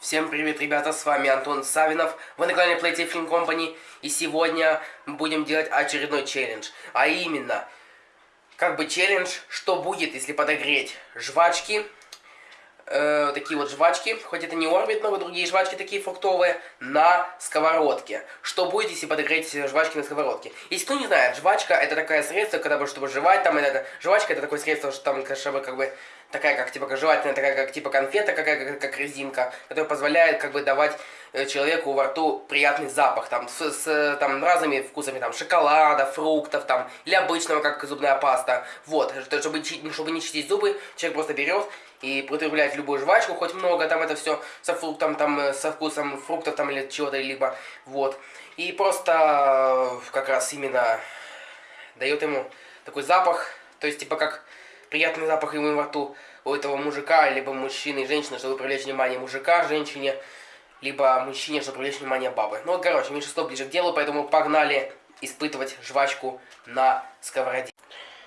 Всем привет, ребята, с вами Антон Савинов, вы на канале Playtime Film Company, и сегодня будем делать очередной челлендж, а именно, как бы челлендж, что будет, если подогреть жвачки, э, такие вот жвачки, хоть это не Орбит, но другие жвачки такие фруктовые, на сковородке. Что будет, если подогреть жвачки на сковородке? Если кто не знает, жвачка это такое средство, когда, чтобы жевать, там, это, жвачка это такое средство, что там, чтобы как бы такая как типа жевательная, такая как типа конфета, какая как, как резинка, которая позволяет как бы давать э, человеку во рту приятный запах, там, с, с там, разными вкусами, там, шоколада, фруктов, там, или обычного, как зубная паста, вот, чтобы, чтобы не чистить зубы, человек просто берет и употребляет любую жвачку, хоть много, там, это все со фруктом, там, э, со вкусом фруктов, там, или чего-то, либо, вот, и просто э, как раз именно дает ему такой запах, то есть, типа, как приятный запах ему во рту у этого мужика, либо мужчины и женщины, чтобы привлечь внимание мужика, женщине, либо мужчине, чтобы привлечь внимание бабы. Ну, короче, меньшинство ближе к делу, поэтому погнали испытывать жвачку на сковороде.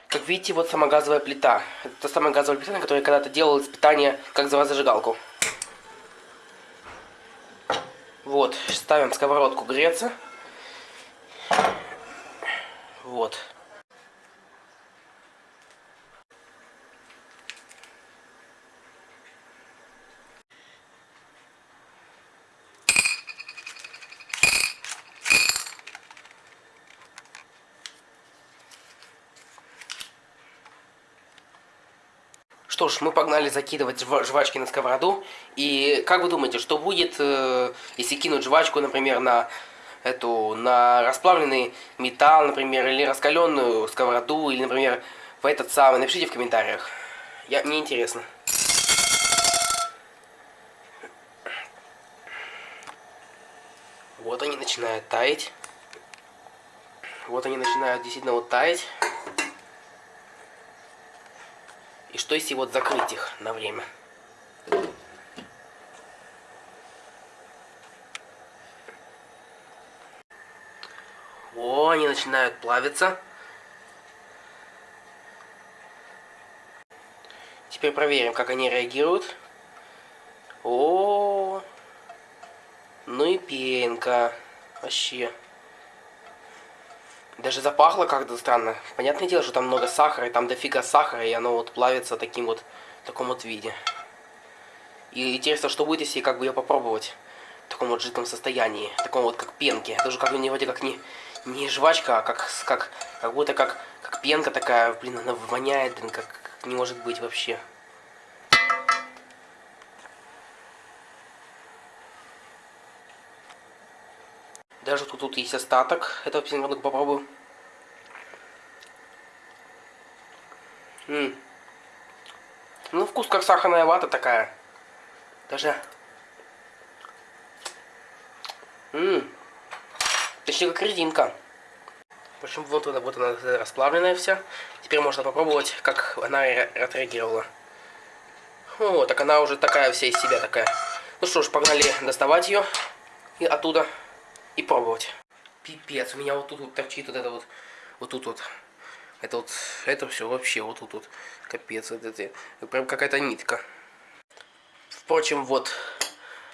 Как видите, вот сама газовая плита. Это та самая газовая плита, на которой я когда-то делал испытание, как за зажигалку. Вот, ставим сковородку греться. Вот. Что ж, мы погнали закидывать жвачки на сковороду. И как вы думаете, что будет, э, если кинуть жвачку, например, на эту на расплавленный металл, например, или раскаленную сковороду, или, например, в этот самый. Напишите в комментариях. Я, мне интересно. Вот они начинают таять. Вот они начинают действительно вот таять. И что если вот закрыть их на время? О, они начинают плавиться. Теперь проверим, как они реагируют. О, ну и пенка. Вообще. Даже запахло как-то странно. Понятное дело, что там много сахара, и там дофига сахара, и оно вот плавится таким вот, в таком вот виде. И интересно, что будет, если как бы ее попробовать в таком вот жидком состоянии, в таком вот как пенке. Даже как не вроде как не, не жвачка, а как, как, как будто как, как пенка такая, блин, она воняет, блин, как, как не может быть вообще. Даже тут, тут есть остаток этого пеноглотка, попробую. М -м. Ну, вкус как сахарная вата такая. Даже... М Точнее, как резинка. В общем, вот она, вот она расплавленная вся. Теперь можно попробовать, как она отреагировала. О, так она уже такая вся из себя такая. Ну что ж, погнали доставать ее и оттуда и пробовать. Пипец, у меня вот тут вот торчит вот это вот, вот тут вот. Это вот, это все вообще вот тут вот. Капец, вот это, прям какая-то нитка. Впрочем, вот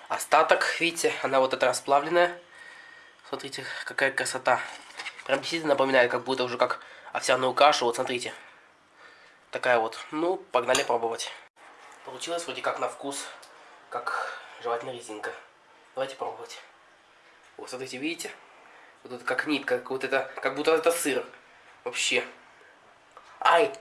остаток, видите, она вот эта расплавленная. Смотрите, какая красота. Прям действительно напоминает, как будто уже как овсяную кашу. Вот смотрите. Такая вот. Ну, погнали пробовать. Получилось вроде как на вкус, как жевательная резинка. Давайте пробовать. Вот смотрите, видите? Вот это как нитка, как вот это, как будто это сыр. Вообще. Ай!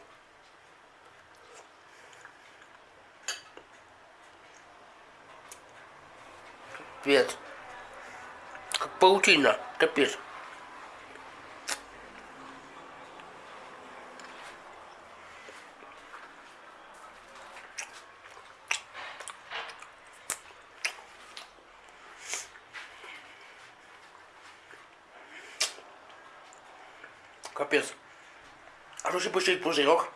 Капец. Как паутина. Капец. Капец. А что же пустить пузырек?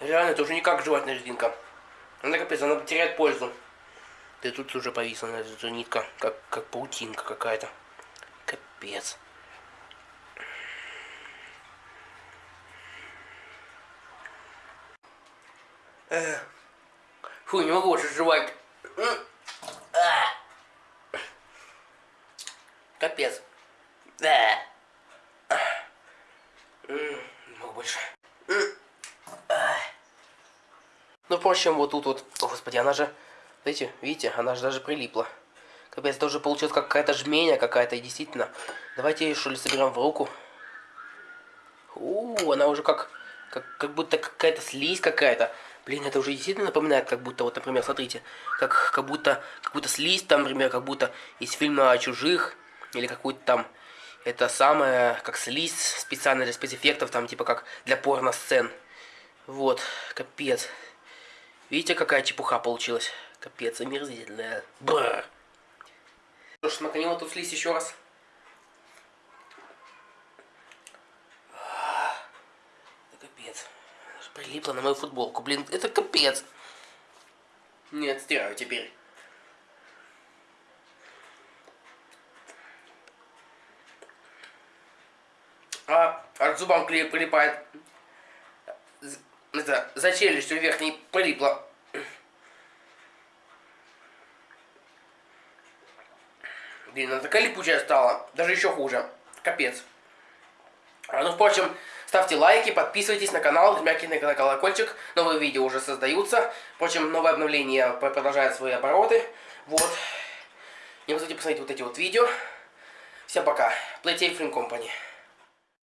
Реально, это уже не как жевательная резинка. Она капец, она теряет пользу. Ты тут уже повисла на эту нитка, как, как паутинка какая-то. Капец. Фу, не могу больше жевать. Капец. Да. Не могу больше. Ну, впрочем, вот тут вот... О, господи, она же... Видите, видите, она же даже прилипла. Капец, это уже получилась какая-то жменя какая-то, действительно. Давайте ее, что ли, соберем в руку. У, она уже как... Как, как будто какая-то слизь какая-то. Блин, это уже действительно напоминает, как будто, вот, например, смотрите, как, как будто, как будто слизь, там, например, как будто из фильма о чужих, или какой-то там, это самое, как слизь специально для спецэффектов, там, типа, как для порно-сцен. Вот, капец. Видите, какая чепуха получилась? Капец, омерзительная. Бррр. Что ж, смаканем эту слизь еще раз. Это капец. Прилипла на мою футболку. Блин, это капец. Нет, стираю теперь. От зубам прилипает. Это, за челюстью верхней прилипло. Блин, она такая липучая стала. Даже еще хуже. Капец. А, ну, впрочем, ставьте лайки, подписывайтесь на канал, жмякайте на колокольчик. Новые видео уже создаются. Впрочем, новое обновление продолжает свои обороты. Вот. Не забудьте посмотреть вот эти вот видео. Всем пока. Playtime Film Company.